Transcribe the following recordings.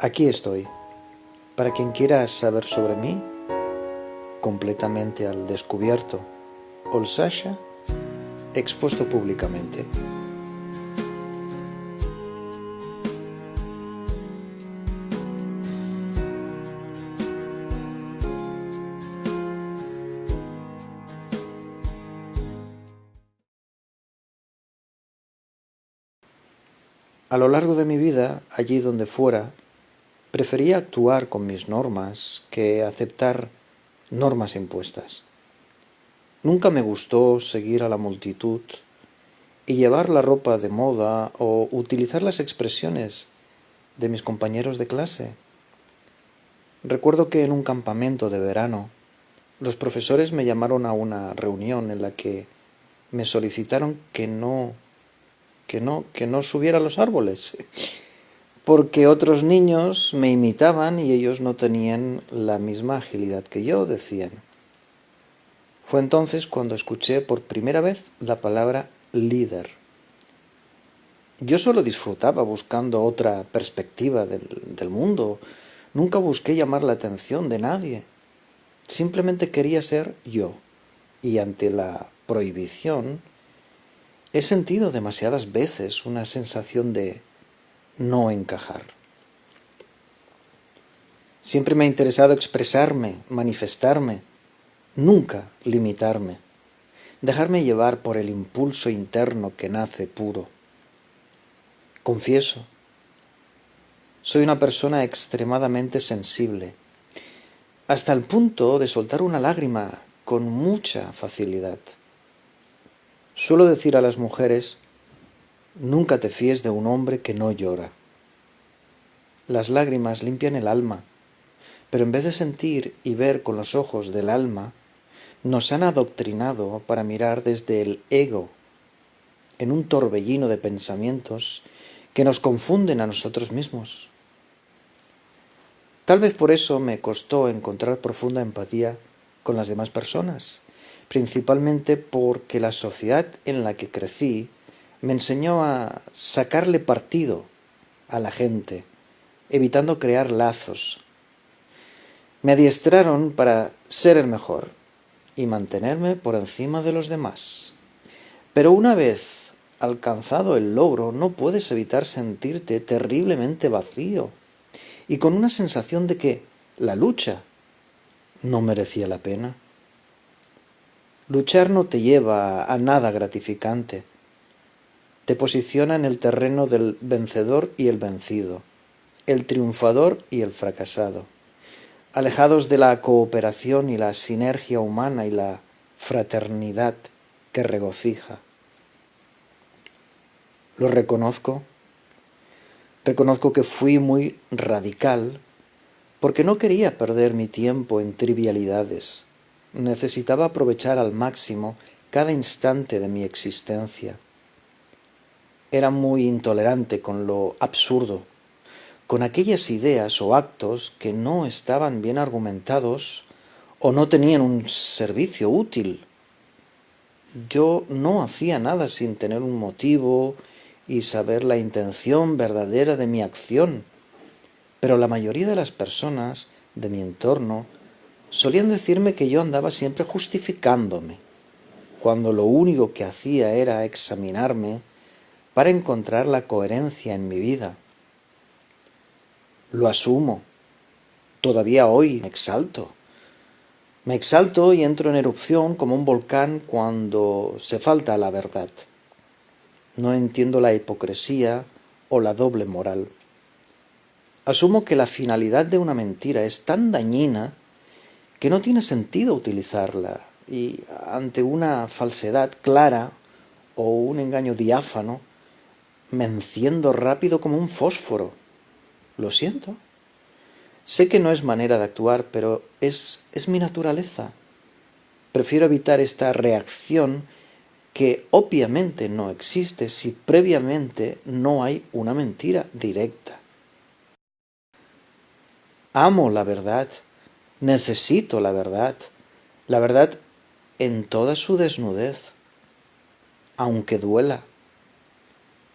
Aquí estoy. Para quien quiera saber sobre mí, completamente al descubierto, Sasha, expuesto públicamente. A lo largo de mi vida, allí donde fuera, prefería actuar con mis normas que aceptar normas impuestas. Nunca me gustó seguir a la multitud y llevar la ropa de moda o utilizar las expresiones de mis compañeros de clase. Recuerdo que en un campamento de verano los profesores me llamaron a una reunión en la que me solicitaron que no que no, que no subiera a los árboles, porque otros niños me imitaban y ellos no tenían la misma agilidad que yo, decían. Fue entonces cuando escuché por primera vez la palabra líder. Yo solo disfrutaba buscando otra perspectiva del, del mundo, nunca busqué llamar la atención de nadie, simplemente quería ser yo, y ante la prohibición, He sentido demasiadas veces una sensación de no encajar. Siempre me ha interesado expresarme, manifestarme, nunca limitarme, dejarme llevar por el impulso interno que nace puro. Confieso, soy una persona extremadamente sensible, hasta el punto de soltar una lágrima con mucha facilidad. Suelo decir a las mujeres, nunca te fíes de un hombre que no llora. Las lágrimas limpian el alma, pero en vez de sentir y ver con los ojos del alma, nos han adoctrinado para mirar desde el ego, en un torbellino de pensamientos que nos confunden a nosotros mismos. Tal vez por eso me costó encontrar profunda empatía con las demás personas, principalmente porque la sociedad en la que crecí me enseñó a sacarle partido a la gente, evitando crear lazos. Me adiestraron para ser el mejor y mantenerme por encima de los demás. Pero una vez alcanzado el logro, no puedes evitar sentirte terriblemente vacío y con una sensación de que la lucha no merecía la pena. Luchar no te lleva a nada gratificante. Te posiciona en el terreno del vencedor y el vencido, el triunfador y el fracasado, alejados de la cooperación y la sinergia humana y la fraternidad que regocija. Lo reconozco. Reconozco que fui muy radical porque no quería perder mi tiempo en trivialidades Necesitaba aprovechar al máximo cada instante de mi existencia. Era muy intolerante con lo absurdo, con aquellas ideas o actos que no estaban bien argumentados o no tenían un servicio útil. Yo no hacía nada sin tener un motivo y saber la intención verdadera de mi acción, pero la mayoría de las personas de mi entorno Solían decirme que yo andaba siempre justificándome, cuando lo único que hacía era examinarme para encontrar la coherencia en mi vida. Lo asumo. Todavía hoy me exalto. Me exalto y entro en erupción como un volcán cuando se falta la verdad. No entiendo la hipocresía o la doble moral. Asumo que la finalidad de una mentira es tan dañina que no tiene sentido utilizarla y ante una falsedad clara o un engaño diáfano, me enciendo rápido como un fósforo. Lo siento. Sé que no es manera de actuar, pero es, es mi naturaleza. Prefiero evitar esta reacción que obviamente no existe si previamente no hay una mentira directa. Amo la verdad Necesito la verdad, la verdad en toda su desnudez, aunque duela.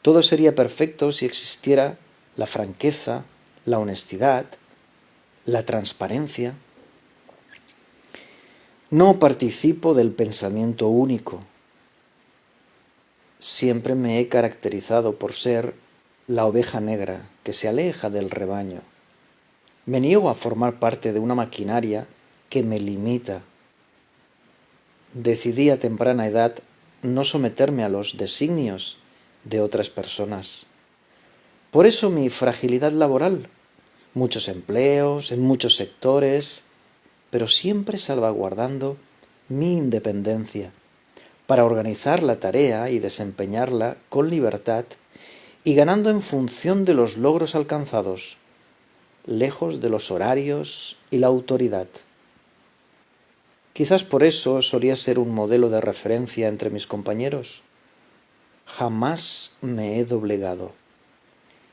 Todo sería perfecto si existiera la franqueza, la honestidad, la transparencia. No participo del pensamiento único. Siempre me he caracterizado por ser la oveja negra que se aleja del rebaño. Me niego a formar parte de una maquinaria que me limita. Decidí a temprana edad no someterme a los designios de otras personas. Por eso mi fragilidad laboral, muchos empleos en muchos sectores, pero siempre salvaguardando mi independencia para organizar la tarea y desempeñarla con libertad y ganando en función de los logros alcanzados, lejos de los horarios y la autoridad. Quizás por eso solía ser un modelo de referencia entre mis compañeros. Jamás me he doblegado.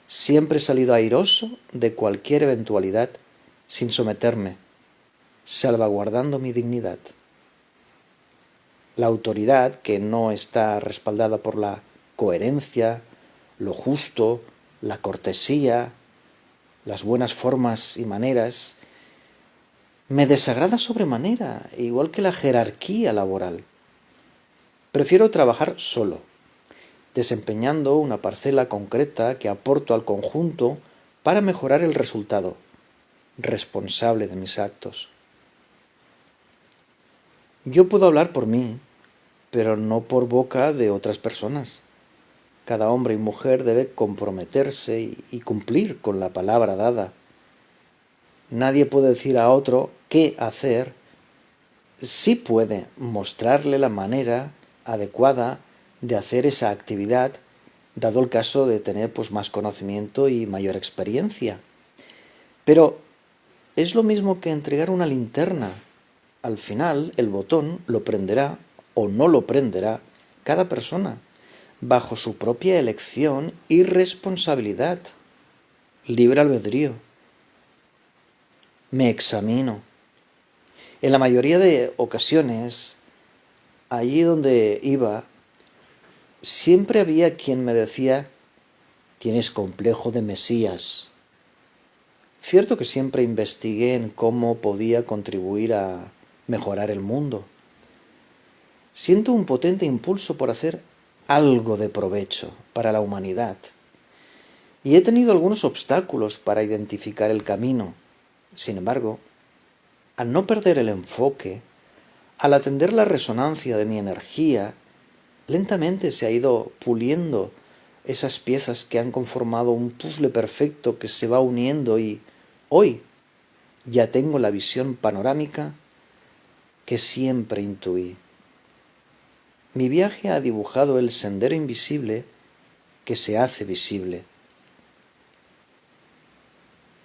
Siempre he salido airoso de cualquier eventualidad sin someterme, salvaguardando mi dignidad. La autoridad, que no está respaldada por la coherencia, lo justo, la cortesía, las buenas formas y maneras, me desagrada sobremanera, igual que la jerarquía laboral. Prefiero trabajar solo, desempeñando una parcela concreta que aporto al conjunto para mejorar el resultado, responsable de mis actos. Yo puedo hablar por mí, pero no por boca de otras personas. Cada hombre y mujer debe comprometerse y cumplir con la palabra dada. Nadie puede decir a otro qué hacer, sí puede mostrarle la manera adecuada de hacer esa actividad, dado el caso de tener pues, más conocimiento y mayor experiencia. Pero es lo mismo que entregar una linterna al final el botón lo prenderá o no lo prenderá cada persona, bajo su propia elección y responsabilidad. Libre albedrío. Me examino. En la mayoría de ocasiones, allí donde iba, siempre había quien me decía, tienes complejo de Mesías. Cierto que siempre investigué en cómo podía contribuir a mejorar el mundo. Siento un potente impulso por hacer algo de provecho para la humanidad. Y he tenido algunos obstáculos para identificar el camino. Sin embargo, al no perder el enfoque, al atender la resonancia de mi energía, lentamente se ha ido puliendo esas piezas que han conformado un puzzle perfecto que se va uniendo y hoy ya tengo la visión panorámica que siempre intuí. Mi viaje ha dibujado el sendero invisible que se hace visible.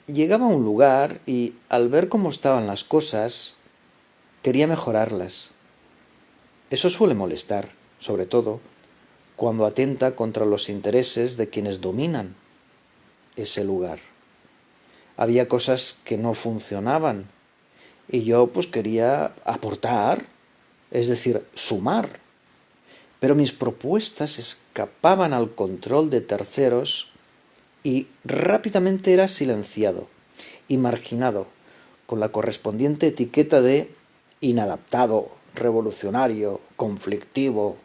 Llegaba a un lugar y al ver cómo estaban las cosas, quería mejorarlas. Eso suele molestar, sobre todo, cuando atenta contra los intereses de quienes dominan ese lugar. Había cosas que no funcionaban y yo pues quería aportar, es decir, sumar. Pero mis propuestas escapaban al control de terceros y rápidamente era silenciado y marginado con la correspondiente etiqueta de inadaptado, revolucionario, conflictivo.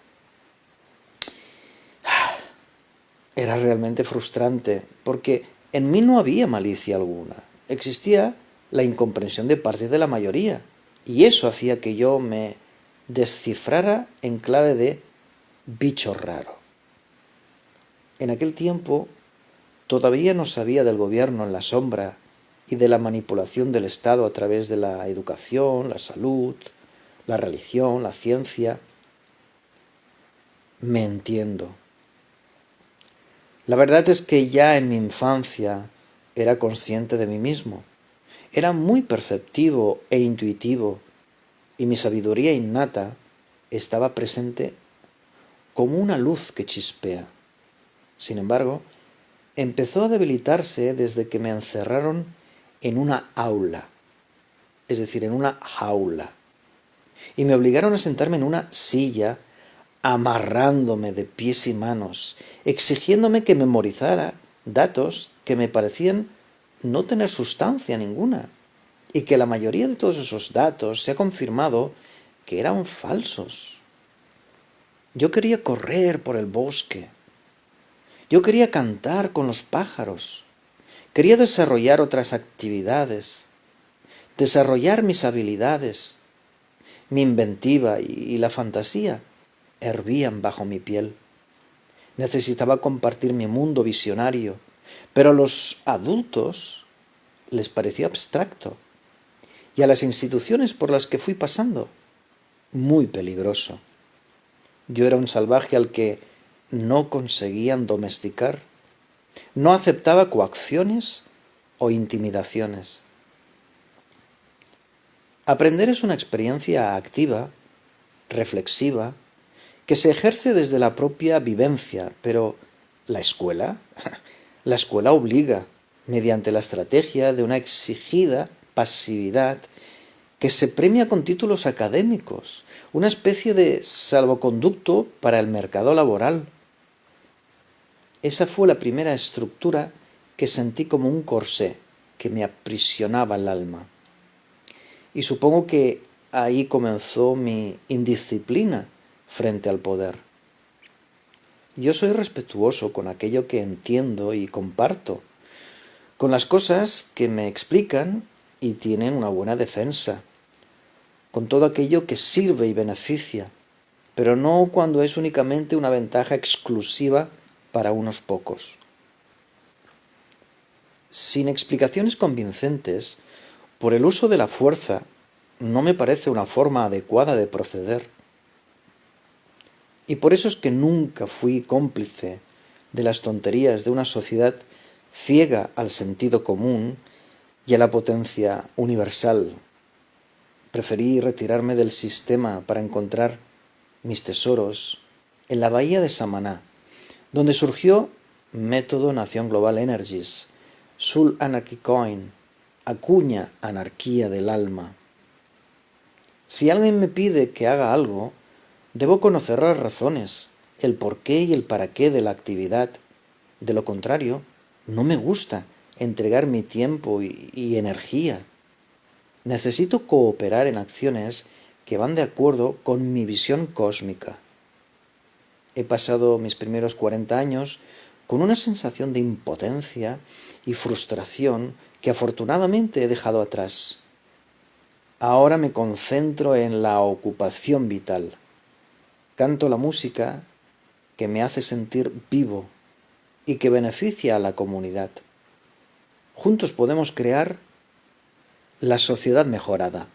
Era realmente frustrante porque en mí no había malicia alguna. Existía la incomprensión de parte de la mayoría. Y eso hacía que yo me descifrara en clave de bicho raro. En aquel tiempo todavía no sabía del gobierno en la sombra y de la manipulación del Estado a través de la educación, la salud, la religión, la ciencia. Me entiendo. La verdad es que ya en mi infancia era consciente de mí mismo era muy perceptivo e intuitivo y mi sabiduría innata estaba presente como una luz que chispea. Sin embargo, empezó a debilitarse desde que me encerraron en una aula, es decir, en una jaula, y me obligaron a sentarme en una silla, amarrándome de pies y manos, exigiéndome que memorizara datos que me parecían no tener sustancia ninguna y que la mayoría de todos esos datos se ha confirmado que eran falsos. Yo quería correr por el bosque. Yo quería cantar con los pájaros. Quería desarrollar otras actividades, desarrollar mis habilidades. Mi inventiva y la fantasía hervían bajo mi piel. Necesitaba compartir mi mundo visionario, pero a los adultos les pareció abstracto y a las instituciones por las que fui pasando muy peligroso. Yo era un salvaje al que no conseguían domesticar. No aceptaba coacciones o intimidaciones. Aprender es una experiencia activa, reflexiva, que se ejerce desde la propia vivencia, pero la escuela, la escuela obliga, mediante la estrategia de una exigida pasividad que se premia con títulos académicos, una especie de salvoconducto para el mercado laboral. Esa fue la primera estructura que sentí como un corsé que me aprisionaba el alma. Y supongo que ahí comenzó mi indisciplina frente al poder. Yo soy respetuoso con aquello que entiendo y comparto, con las cosas que me explican y tienen una buena defensa, con todo aquello que sirve y beneficia, pero no cuando es únicamente una ventaja exclusiva para unos pocos. Sin explicaciones convincentes, por el uso de la fuerza no me parece una forma adecuada de proceder. Y por eso es que nunca fui cómplice de las tonterías de una sociedad ciega al sentido común y a la potencia universal. Preferí retirarme del sistema para encontrar mis tesoros en la bahía de Samaná, donde surgió Método Nación Global Energies, Sul Anarchy Coin, acuña anarquía del alma. Si alguien me pide que haga algo, debo conocer las razones, el porqué y el para qué de la actividad. De lo contrario, no me gusta entregar mi tiempo y, y energía. Necesito cooperar en acciones que van de acuerdo con mi visión cósmica. He pasado mis primeros 40 años con una sensación de impotencia y frustración que afortunadamente he dejado atrás. Ahora me concentro en la ocupación vital. Canto la música que me hace sentir vivo y que beneficia a la comunidad. Juntos podemos crear la sociedad mejorada.